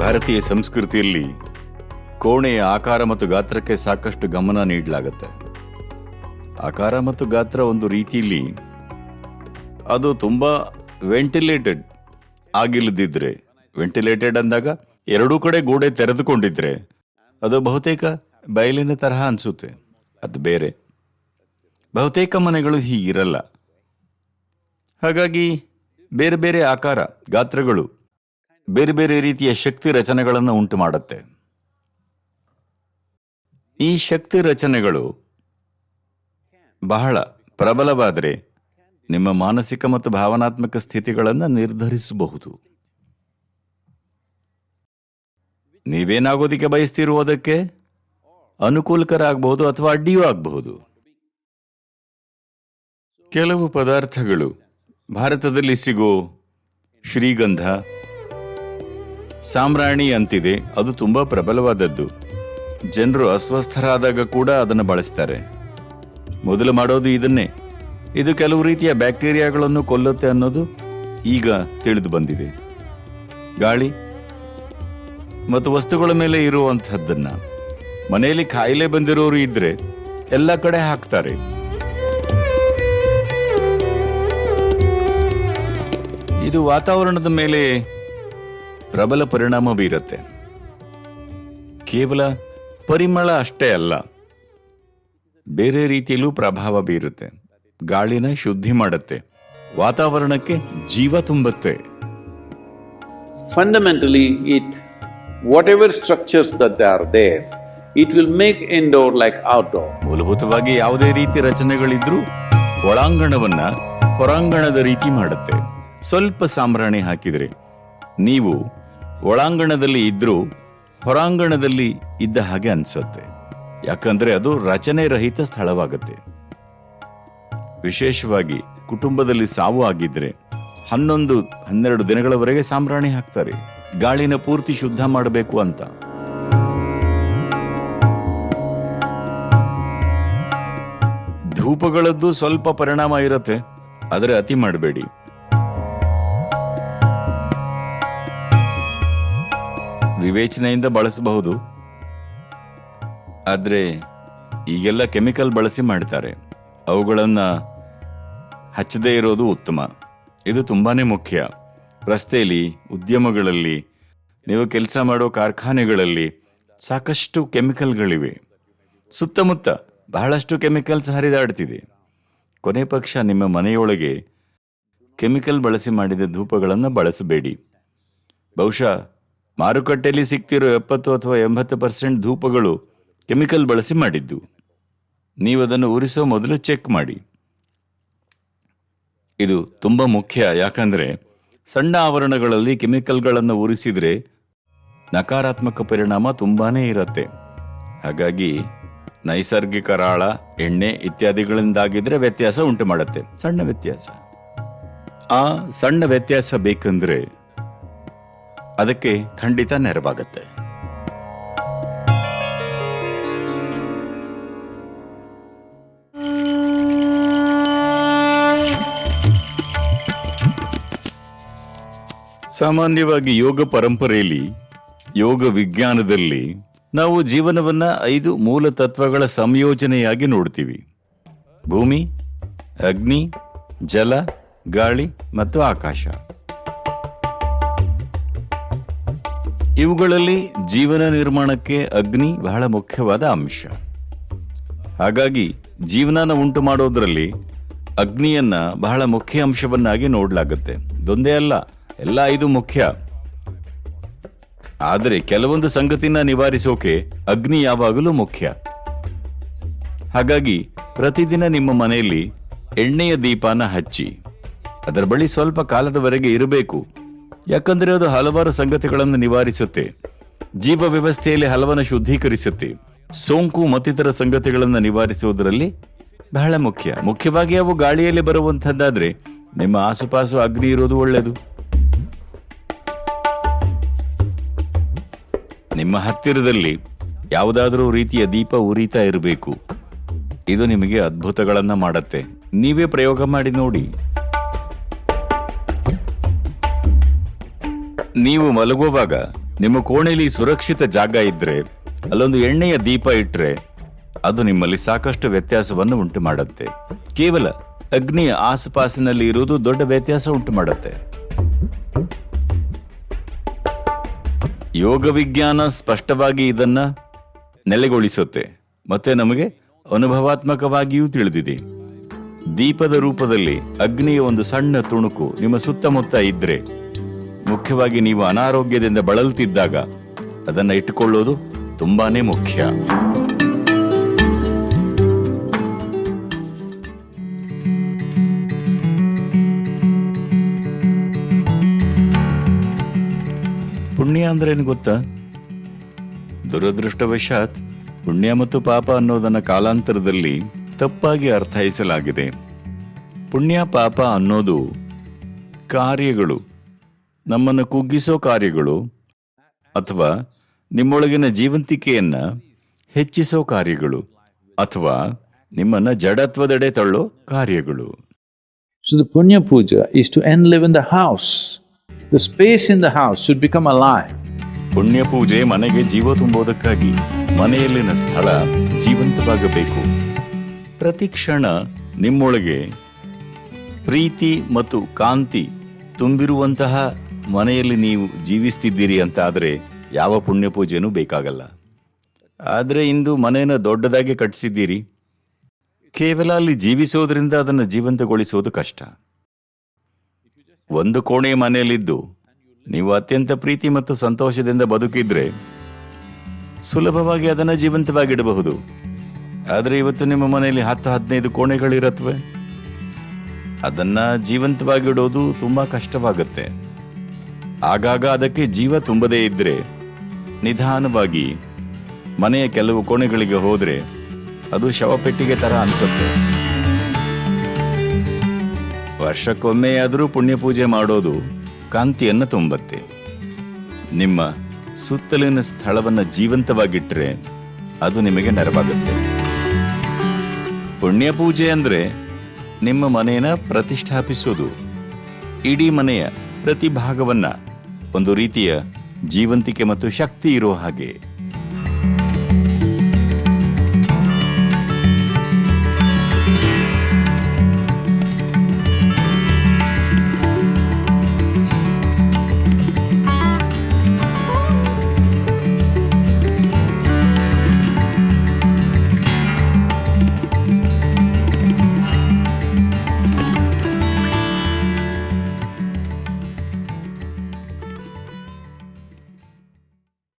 ಭಾರತೀಯ ಸಂಸ್ಕೃತಿಯಲ್ಲಿ ಕೋಣೆಯ ಆಕಾರ ಮತ್ತು ಗಾತ್ರಕ್ಕೆ ಸಾಕಷ್ಟು ಗಮನ ನೀಡಲಾಗುತ್ತೆ. ಆಕಾರ ಮತ್ತು ಗಾತ್ರ ಒಂದು ರೀತಿಯಲ್ಲಿ ಅದು ತುಂಬ ವೆಂಟಿಲೇಟೆಡ್ ಆಗಿಲ್ಲದಿದ್ರೆ ವೆಂಟಿಲೇಟೆಡ್ ಅಂದಾಗ ಎರಡೂ ಕಡೆ ಗೋಡೆ ತೆರೆದುಕೊಂಡಿದ್ರೆ ಅದು ಬಹುತೇಕ ಬಯಲಿನ ತರಹ ಅನಿಸುತ್ತೆ. ಅದು ಬೇರೆ. ಬಹುತೇಕ ಮನೆಗಳು ಹೀಗಿರಲ್ಲ. ಹಾಗಾಗಿ ಬೇರೆ ಬೇರೆ ಆಕಾರ, ಗಾತ್ರಗಳು, ಬೇರೆ ಬೇರೆ ರೀತಿಯ ಶಕ್ತಿ ರಚನೆಗಳನ್ನು ಉಂಟು ಮಾಡುತ್ತೆ. ಈ ಶಕ್ತಿ ರಚನೆಗಳು ಬಹಳ ಪ್ರಬಲವಾದರೆ ನಿಮ್ಮ ಮಾನಸಿಕ ಮತ್ತು ಭಾವನಾತ್ಮಕ ಸ್ಥಿತಿಗಳನ್ನು ನಿರ್ಧರಿಸಬಹುದು. ನೀವೇನಾಗೋದಿಕ್ಕೆ ಬಯಸ್ತಿರುವುದಕ್ಕೆ ಅನುಕೂಲಕರ ಆಗಬಹುದು ಅಥವಾ ಅಡ್ಡಿಯೂ ಆಗಬಹುದು? ಕೆಲವು ಪದಾರ್ಥಗಳು ಭಾರತದಲ್ಲಿ ಸಿಗೋ ಶ್ರೀಗಂಧ ಸಾಮ್ರಾಣಿ ಅಂತಿದೆ. ಅದು ತುಂಬ ಪ್ರಬಲವಾದದ್ದು. ಜನರು ಅಸ್ವಸ್ಥರಾದಾಗ ಕೂಡ ಅದನ್ನು ಬಳಸ್ತಾರೆ. ಮೊದಲು ಮಾಡೋದು ಇದನ್ನೇ. ಇದು ಕೆಲವು ರೀತಿಯ ಬ್ಯಾಕ್ಟೀರಿಯಾಗಳನ್ನು ಕೊಲ್ಲುತ್ತೆ ಅನ್ನೋದು ಈಗ ತಿಳಿದು ಬಂದಿದೆ. ಗಾಳಿ ಮತ್ತು ವಸ್ತುಗಳ ಮೇಲೆ ಇರುವಂತಹದ್ದನ್ನ. ಮನೆಯಲ್ಲಿ ಕಾಯಿಲೆ ಬಂದಿರೋರು ಇದ್ರೆ ಎಲ್ಲ ಕಡೆ ಹಾಕ್ತಾರೆ. ಇದು ವಾತಾವರಣದ ಮೇಲೆ ಪ್ರಬಲ ಪರಿಣಾಮ ಬೀರುತ್ತೆ. ಕೇವಲ ಪರಿಮಳ ಅಷ್ಟೇ ಅಲ್ಲ. ಬೇರೆ ರೀತಿಯಲ್ಲೂ ಪ್ರಭಾವ ಬೀರುತ್ತೆ. ಗಾಳಿನ ಶುದ್ಧಿ ಮಾಡುತ್ತೆ. ವಾತಾವರಣಕ್ಕೆ ಜೀವ ತುಂಬುತ್ತೆ. Fundamentally it, whatever structures that are there, it will make indoor like outdoor. ಮೂಲಭೂತವಾಗಿ ಯಾವುದೇ ರೀತಿ ರಚನೆಗಳಿದ್ರೂ ಒಳಾಂಗಣವನ್ನ ಹೊರಾಂಗಣದ ರೀತಿ ಮಾಡುತ್ತೆ. ಸ್ವಲ್ಪ ಸಾಂಬ್ರಾಣಿ ಹಾಕಿದ್ರೆ ನೀವು ಒಳಾಂಗಣದಲ್ಲಿ ಇದ್ರೂ ಹೊರಾಂಗಣದಲ್ಲಿ ಇದ್ದ ಹಾಗೆ ಅನ್ಸುತ್ತೆ. ಯಾಕಂದ್ರೆ ಅದು ರಚನೆ ರಹಿತ ಸ್ಥಳವಾಗುತ್ತೆ. ವಿಶೇಷವಾಗಿ ಕುಟುಂಬದಲ್ಲಿ ಸಾವು ಆಗಿದ್ರೆ ಹನ್ನೊಂದು ಹನ್ನೆರಡು ದಿನಗಳವರೆಗೆ ಸಾಂಬ್ರಾಣಿ ಹಾಕ್ತಾರೆ. ಗಾಳಿನ ಪೂರ್ತಿ ಶುದ್ಧ ಮಾಡಬೇಕು ಅಂತ. ಧೂಪಗಳದ್ದು ಸ್ವಲ್ಪ ಪರಿಣಾಮ ಇರುತ್ತೆ, ಆದರೆ ಅತಿ ಮಾಡಬೇಡಿ. ವಿವೇಚನೆಯಿಂದ ಬಳಸಬಹುದು. ಆದರೆ ಈಗೆಲ್ಲ ಕೆಮಿಕಲ್ ಬಳಸಿ ಮಾಡ್ತಾರೆ. ಅವುಗಳನ್ನು ಹಚ್ಚದೇ ಇರೋದು ಉತ್ತಮ. ಇದು ತುಂಬಾನೇ ಮುಖ್ಯ. ರಸ್ತೆಯಲ್ಲಿ, ಉದ್ಯಮಗಳಲ್ಲಿ, ನೀವು ಕೆಲಸ ಮಾಡೋ ಕಾರ್ಖಾನೆಗಳಲ್ಲಿ ಸಾಕಷ್ಟು ಕೆಮಿಕಲ್ಗಳಿವೆ. ಸುತ್ತಮುತ್ತ ಬಹಳಷ್ಟು ಕೆಮಿಕಲ್ಸ್ ಹರಿದಾಡ್ತಿದೆ. ಕೊನೆ ಪಕ್ಷ ನಿಮ್ಮ ಮನೆಯೊಳಗೆ ಕೆಮಿಕಲ್ ಬಳಸಿ ಮಾಡಿದ ಧೂಪಗಳನ್ನು ಬಳಸಬೇಡಿ. ಬಹುಶಃ ಮಾರುಕಟ್ಟೆಯಲ್ಲಿ ಸಿಗ್ತಿರೋ ಎಪ್ಪತ್ತು ಅಥವಾ ಎಂಬತ್ತು ಪರ್ಸೆಂಟ್ ಧೂಪಗಳು ಕೆಮಿಕಲ್ ಬಳಸಿ ಮಾಡಿದ್ದು. ನೀವು ಅದನ್ನು ಉರಿಸೋ ಮೊದಲು ಚೆಕ್ ಮಾಡಿ. ಇದು ತುಂಬ ಮುಖ್ಯ, ಯಾಕಂದ್ರೆ ಸಣ್ಣ ಆವರಣಗಳಲ್ಲಿ ಕೆಮಿಕಲ್ಗಳನ್ನು ಉರಿಸಿದರೆ ನಕಾರಾತ್ಮಕ ಪರಿಣಾಮ ತುಂಬಾನೇ ಇರತ್ತೆ. ಹಾಗಾಗಿ ನೈಸರ್ಗಿಕ ರಾಳ, ಎಣ್ಣೆ ಇತ್ಯಾದಿಗಳಿಂದಾಗಿದ್ರೆ ವ್ಯತ್ಯಾಸ ಉಂಟು ಮಾಡುತ್ತೆ. ಸಣ್ಣ ವ್ಯತ್ಯಾಸ. ಆ ಸಣ್ಣ ವ್ಯತ್ಯಾಸ ಬೇಕಂದ್ರೆ ಅದಕ್ಕೆ ಖಂಡಿತ ನೆರವಾಗತ್ತೆ. ಸಾಮಾನ್ಯವಾಗಿ ಯೋಗ ಪರಂಪರೆಯಲ್ಲಿ, ಯೋಗ ವಿಜ್ಞಾನದಲ್ಲಿ ನಾವು ಜೀವನವನ್ನ ಐದು ಮೂಲ ತತ್ವಗಳ ಸಂಯೋಜನೆಯಾಗಿ ನೋಡ್ತೀವಿ. ಭೂಮಿ, ಅಗ್ನಿ, ಜಲ, ಗಾಳಿ ಮತ್ತು ಆಕಾಶ. ಇವುಗಳಲ್ಲಿ ಜೀವನ ನಿರ್ಮಾಣಕ್ಕೆ ಅಗ್ನಿ ಬಹಳ ಮುಖ್ಯವಾದ ಅಂಶ. ಹಾಗಾಗಿ ಜೀವನ ಉಂಟು ಮಾಡೋದರಲ್ಲಿ ಅಗ್ನಿಯನ್ನ ಬಹಳ ಮುಖ್ಯ ಅಂಶವನ್ನಾಗಿ ನೋಡಲಾಗುತ್ತೆ. ದೊಂದೇ ಅಲ್ಲ ಎಲ್ಲ ಐದು ಮುಖ್ಯ. ಆದರೆ ಕೆಲವೊಂದು ಸಂಗತಿನ ನಿವಾರಿಸೋಕೆ ಅಗ್ನಿ ಯಾವಾಗಲೂ ಮುಖ್ಯ. ಹಾಗಾಗಿ ಪ್ರತಿದಿನ ನಿಮ್ಮ ಮನೆಯಲ್ಲಿ ಎಣ್ಣೆಯ ದೀಪಾನ ಹಚ್ಚಿ. ಅದರ ಬಳಿ ಸ್ವಲ್ಪ ಕಾಲದವರೆಗೆ ಇರಬೇಕು. ಯಾಕಂದ್ರೆ ಅದು ಹಲವಾರು ಸಂಗತಿಗಳನ್ನು ನಿವಾರಿಸುತ್ತೆ. ಜೀವ ವ್ಯವಸ್ಥೆಯಲ್ಲಿ ಹಲವನ್ನ ಶುದ್ಧೀಕರಿಸುತ್ತೆ. ಸೋಂಕು ಮತ್ತಿತರ ಸಂಗತಿಗಳನ್ನು ನಿವಾರಿಸುವುದರಲ್ಲಿ ಬಹಳ ಮುಖ್ಯ. ಮುಖ್ಯವಾಗಿ ಅವು ಗಾಳಿಯಲ್ಲಿ ಬರುವಂತಹದ್ದಾದ್ರೆ ನಿಮ್ಮ ಆಸುಪಾಸು ಅಗ್ನಿ ಇರೋದು ಒಳ್ಳೆಯದು ನಿಮ್ಮ ಹತ್ತಿರದಲ್ಲಿ ಯಾವುದಾದ್ರೂ ರೀತಿಯ ದೀಪ ಉರಿತಾ ಇರಬೇಕು. ಇದು ನಿಮಗೆ ಅದ್ಭುತಗಳನ್ನ ಮಾಡತ್ತೆ. ನೀವೇ ಪ್ರಯೋಗ ಮಾಡಿ ನೋಡಿ. ನೀವು ಮಲಗುವಾಗ ನಿಮ್ಮ ಕೋಣೆಯಲ್ಲಿ ಸುರಕ್ಷಿತ ಜಾಗ ಇದ್ರೆ, ಅಲ್ಲೊಂದು ಎಣ್ಣೆಯ ದೀಪ ಇಟ್ರೆ, ಅದು ನಿಮ್ಮಲ್ಲಿ ಸಾಕಷ್ಟು ವ್ಯತ್ಯಾಸವನ್ನು ಉಂಟು ಮಾಡುತ್ತೆ ಕೇವಲ ಅಗ್ನಿಯ ಆಸುಪಾಸಿನಲ್ಲಿ ಇರುವುದು ದೊಡ್ಡ ವ್ಯತ್ಯಾಸ ಉಂಟು ಮಾಡುತ್ತೆ ಯೋಗ ವಿಜ್ಞಾನ ಸ್ಪಷ್ಟವಾಗಿ ಇದನ್ನ ನೆಲೆಗೊಳಿಸುತ್ತೆ. ಮತ್ತೆ ನಮಗೆ ಅನುಭವಾತ್ಮಕವಾಗಿಯೂ ತಿಳಿದಿದೆ. ದೀಪದ ರೂಪದಲ್ಲಿ ಅಗ್ನಿಯ ಒಂದು ಸಣ್ಣ ತುಣುಕು ನಿಮ್ಮ ಸುತ್ತಮುತ್ತ ಇದ್ರೆ, ಮುಖ್ಯವಾಗಿ ನೀವು ಅನಾರೋಗ್ಯದಿಂದ ಬಳಲುತ್ತಿದ್ದಾಗ ಅದನ್ನ ಇಟ್ಟುಕೊಳ್ಳೋದು ತುಂಬಾನೇ ಮುಖ್ಯ. ಪುಣ್ಯ ಅಂದ್ರೆ ಏನು ಗೊತ್ತಾ? ದುರದೃಷ್ಟವಶಾತ್ ಪುಣ್ಯ ಮತ್ತು ಪಾಪ ಅನ್ನೋದನ್ನ ಕಾಲಾಂತರದಲ್ಲಿ ತಪ್ಪಾಗಿ ಅರ್ಥೈಸಲಾಗಿದೆ. ಪುಣ್ಯ, ಪಾಪ ಅನ್ನೋದು ಕಾರ್ಯಗಳು. ನಮ್ಮನ್ನು ಕುಗ್ಗಿಸೋ ಕಾರ್ಯಗಳು ಅಥವಾ ನಿಮ್ಮೊಳಗಿನ ಜೀವಂತಿಕೆಯನ್ನ ಹೆಚ್ಚಿಸೋ ಕಾರ್ಯಗಳು ಅಥವಾ ನಿಮ್ಮನ್ನ ಜಡತ್ವದೆಡೆ ತಳ್ಳೋ ಕಾರ್ಯಗಳು. So the punya puja is to enliven the house. The space in the house should become alive. ಪುಣ್ಯ ಪೂಜೆ ಮನೆಗೆ ಜೀವ ತುಂಬೋದಕ್ಕಾಗಿ ಮನೆಯಲ್ಲಿನ ಸ್ಥಳ ಜೀವಂತವಾಗಬೇಕು. ಪ್ರತಿ ಕ್ಷಣ ನಿಮ್ಮೊಳಗೆ ಪ್ರೀತಿ ಮತ್ತು ಕಾಂತಿ ತುಂಬಿರುವಂತಹ ಮನೆಯಲ್ಲಿ ನೀವು ಜೀವಿಸ್ತಿದ್ದೀರಿ ಅಂತ ಆದರೆ ಯಾವ ಪುಣ್ಯ ಪೂಜೆನೂ ಬೇಕಾಗಲ್ಲ. ಆದರೆ ಇಂದು ಮನೆಯನ್ನು ದೊಡ್ಡದಾಗಿ ಕಟ್ಟಿಸಿದ್ದೀರಿ ಕೇವಲ ಅಲ್ಲಿ ಜೀವಿಸೋದ್ರಿಂದ ಅದನ್ನು ಜೀವಂತಗೊಳಿಸೋದು ಕಷ್ಟ. ಒಂದು ಕೋಣೆ ಮನೆಯಲ್ಲಿದ್ದು ನೀವು ಅತ್ಯಂತ ಪ್ರೀತಿ ಮತ್ತು ಸಂತೋಷದಿಂದ ಬದುಕಿದ್ರೆ ಸುಲಭವಾಗಿ ಅದನ್ನು ಜೀವಂತವಾಗಿಡಬಹುದು. ಆದರೆ ಇವತ್ತು ನಿಮ್ಮ ಮನೆಯಲ್ಲಿ ಹತ್ತು ಹದಿನೈದು ಕೋಣೆಗಳಿರತ್ವೆ? ಅದನ್ನ ಜೀವಂತವಾಗಿಡೋದು ತುಂಬಾ ಕಷ್ಟವಾಗುತ್ತೆ. ಆಗಾಗ ಅದಕ್ಕೆ ಜೀವ ತುಂಬದೇ ಇದ್ದರೆ ನಿಧಾನವಾಗಿ ಮನೆಯ ಕೆಲವು ಕೋಣೆಗಳಿಗೆ ಹೋದ್ರೆ ಅದು ಶವಪೆಟ್ಟಿಗೆ ತರ ಅನ್ಸುತ್ತೆ. ವರ್ಷಕ್ಕೊಮ್ಮೆಯಾದರೂ ಪುಣ್ಯ ಪೂಜೆ ಮಾಡೋದು ಕಾಂತಿಯನ್ನು ತುಂಬತ್ತೆ. ನಿಮ್ಮ ಸುತ್ತಲಿನ ಸ್ಥಳವನ್ನ ಜೀವಂತವಾಗಿಟ್ಟರೆ ಅದು ನಿಮಗೆ ನೆರವಾಗುತ್ತೆ. ಪುಣ್ಯ ಪೂಜೆ ಅಂದ್ರೆ ನಿಮ್ಮ ಮನೆಯನ್ನ ಪ್ರತಿಷ್ಠಾಪಿಸೋದು. ಇಡೀ ಮನೆಯ ಪ್ರತಿ ಭಾಗವನ್ನ ಒಂದು ರೀತಿಯ ಜೀವಂತಿಕೆ ಮತ್ತು ಶಕ್ತಿ ಇರೋ ಹಾಗೆ.